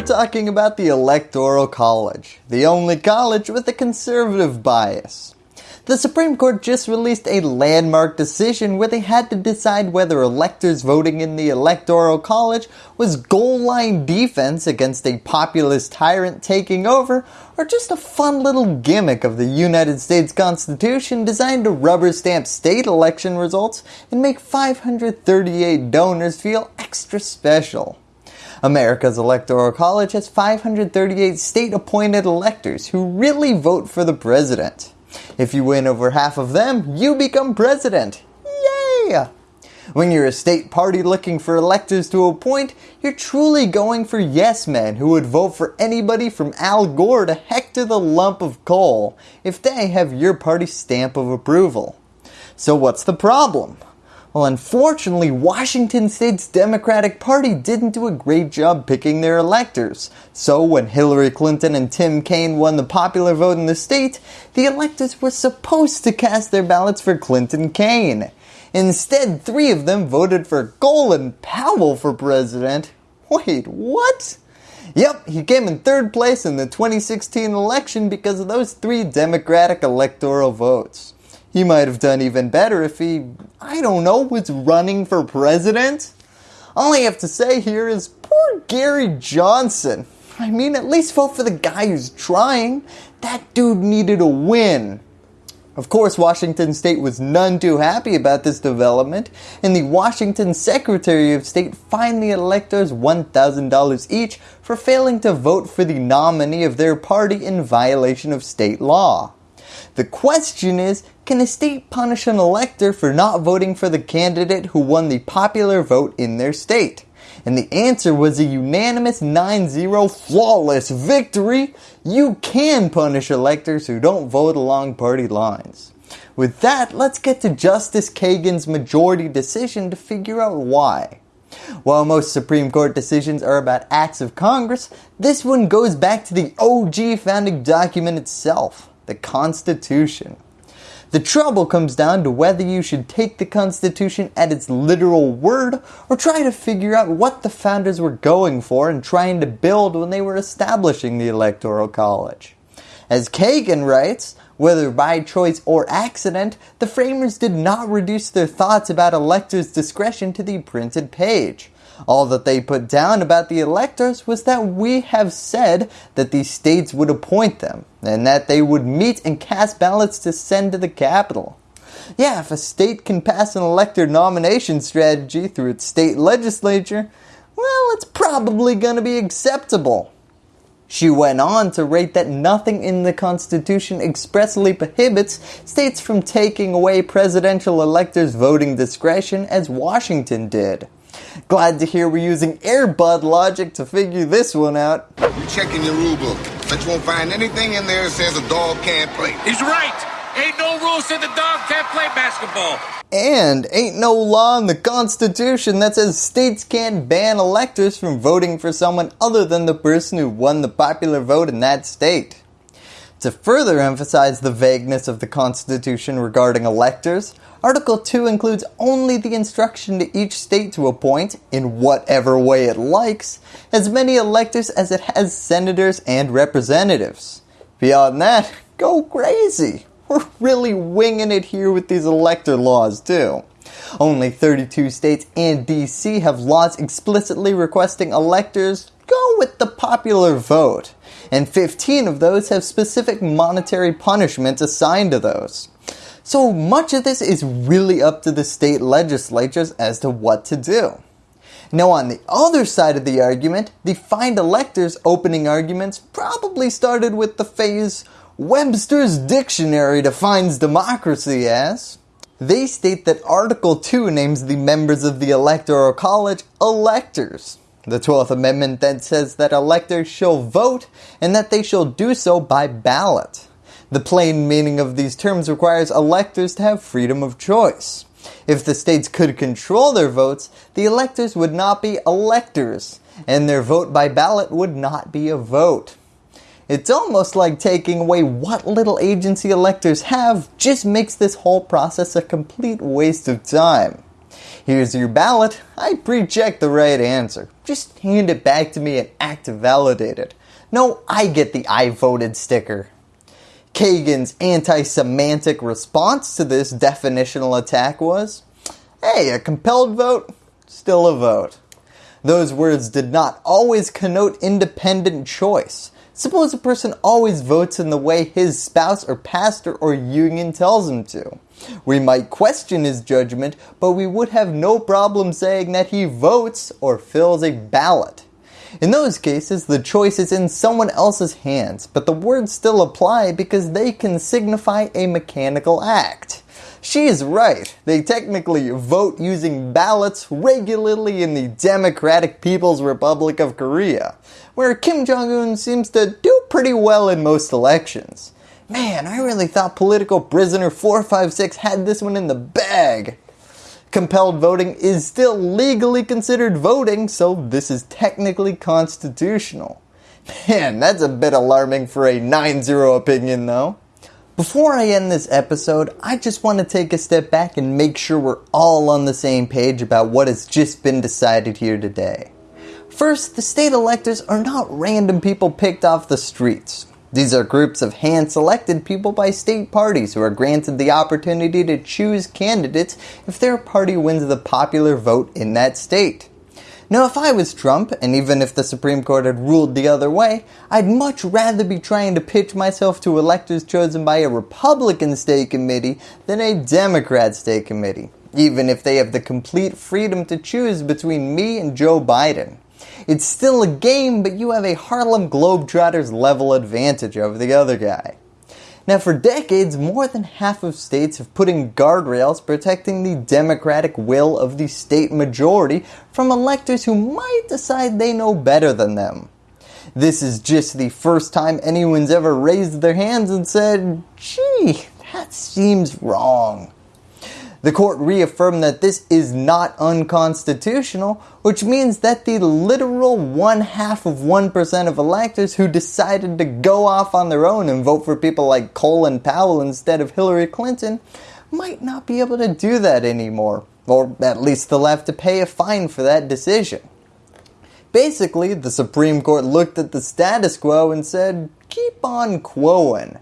we're talking about the Electoral College, the only college with a conservative bias. The Supreme Court just released a landmark decision where they had to decide whether electors voting in the Electoral College was goal line defense against a populist tyrant taking over or just a fun little gimmick of the United States Constitution designed to rubber stamp state election results and make 538 donors feel extra special. America's Electoral College has 538 state appointed electors who really vote for the president. If you win over half of them, you become president. Yay! When you're a state party looking for electors to appoint, you're truly going for yes men who would vote for anybody from Al Gore to Hector the Lump of Coal if they have your party's stamp of approval. So what's the problem? Well, unfortunately, Washington State's Democratic Party didn't do a great job picking their electors. So when Hillary Clinton and Tim Kaine won the popular vote in the state, the electors were supposed to cast their ballots for Clinton Kaine. Instead, three of them voted for Colin Powell for president. Wait, what? Yep, he came in third place in the 2016 election because of those three Democratic electoral votes. He might have done even better if he, I don't know, was running for president. All I have to say here is poor Gary Johnson. I mean, at least vote for the guy who's trying. That dude needed a win. Of course, Washington State was none too happy about this development, and the Washington Secretary of State fined the electors $1,000 each for failing to vote for the nominee of their party in violation of state law. The question is, can a state punish an elector for not voting for the candidate who won the popular vote in their state? And the answer was a unanimous 9-0 flawless victory. You can punish electors who don't vote along party lines. With that, let's get to Justice Kagan's majority decision to figure out why. While most Supreme Court decisions are about acts of Congress, this one goes back to the OG founding document itself the Constitution. The trouble comes down to whether you should take the Constitution at its literal word or try to figure out what the founders were going for and trying to build when they were establishing the Electoral College. As Kagan writes, whether by choice or accident, the framers did not reduce their thoughts about electors' discretion to the printed page. All that they put down about the electors was that we have said that the states would appoint them, and that they would meet and cast ballots to send to the capital. Yeah, if a state can pass an elector nomination strategy through its state legislature, well, it's probably going to be acceptable. She went on to rate that nothing in the Constitution expressly prohibits states from taking away presidential electors' voting discretion as Washington did. Glad to hear we're using Airbud logic to figure this one out. You checking your rule book, but you won't find anything in there that says a dog can't play. He's right. Ain't no rules that the dog can't play basketball. And ain't no law in the Constitution that says states can't ban electors from voting for someone other than the person who won the popular vote in that state. To further emphasize the vagueness of the Constitution regarding electors, Article 2 includes only the instruction to each state to appoint, in whatever way it likes, as many electors as it has senators and representatives. Beyond that, go crazy. We're really winging it here with these elector laws too. Only 32 states and DC have laws explicitly requesting electors go with the popular vote, and 15 of those have specific monetary punishments assigned to those. So much of this is really up to the state legislatures as to what to do. Now on the other side of the argument, the fined electors opening arguments probably started with the phase Webster's dictionary defines democracy as they state that Article 2 names the members of the Electoral College electors. The 12th Amendment then says that electors shall vote and that they shall do so by ballot. The plain meaning of these terms requires electors to have freedom of choice. If the states could control their votes, the electors would not be electors, and their vote by ballot would not be a vote. It's almost like taking away what little agency electors have just makes this whole process a complete waste of time. Here's your ballot. I pre-checked the right answer. Just hand it back to me and act validated. No, I get the I voted sticker. Kagan's anti-semantic response to this definitional attack was, hey, a compelled vote, still a vote. Those words did not always connote independent choice. Suppose a person always votes in the way his spouse or pastor or union tells him to. We might question his judgment, but we would have no problem saying that he votes or fills a ballot. In those cases, the choice is in someone else's hands, but the words still apply because they can signify a mechanical act. She is right. They technically vote using ballots regularly in the Democratic People's Republic of Korea, where Kim Jong-un seems to do pretty well in most elections. Man, I really thought political prisoner 456 had this one in the bag. Compelled voting is still legally considered voting, so this is technically constitutional. Man, that's a bit alarming for a 9-0 opinion though. Before I end this episode, I just want to take a step back and make sure we're all on the same page about what has just been decided here today. First, the state electors are not random people picked off the streets. These are groups of hand-selected people by state parties who are granted the opportunity to choose candidates if their party wins the popular vote in that state. Now if I was Trump, and even if the Supreme Court had ruled the other way, I'd much rather be trying to pitch myself to electors chosen by a Republican state committee than a Democrat state committee, even if they have the complete freedom to choose between me and Joe Biden. It's still a game, but you have a Harlem Globetrotters level advantage over the other guy. Now for decades, more than half of states have put in guardrails protecting the democratic will of the state majority from electors who might decide they know better than them. This is just the first time anyone's ever raised their hands and said, gee, that seems wrong. The court reaffirmed that this is not unconstitutional, which means that the literal one half of 1% of electors who decided to go off on their own and vote for people like Colin Powell instead of Hillary Clinton might not be able to do that anymore, or at least they'll have to pay a fine for that decision. Basically, the Supreme Court looked at the status quo and said, keep on quoing.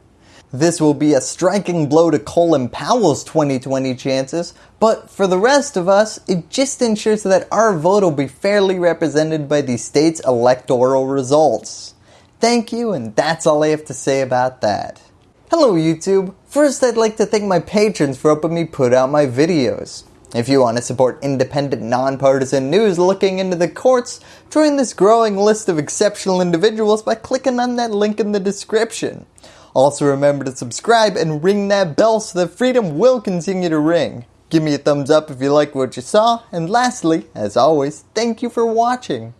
This will be a striking blow to Colin Powell's 2020 chances, but for the rest of us, it just ensures that our vote will be fairly represented by the state's electoral results. Thank you, and that's all I have to say about that. Hello YouTube! First I'd like to thank my patrons for helping me put out my videos. If you want to support independent, nonpartisan news looking into the courts, join this growing list of exceptional individuals by clicking on that link in the description. Also remember to subscribe and ring that bell so that freedom will continue to ring. Give me a thumbs up if you like what you saw, and lastly, as always, thank you for watching.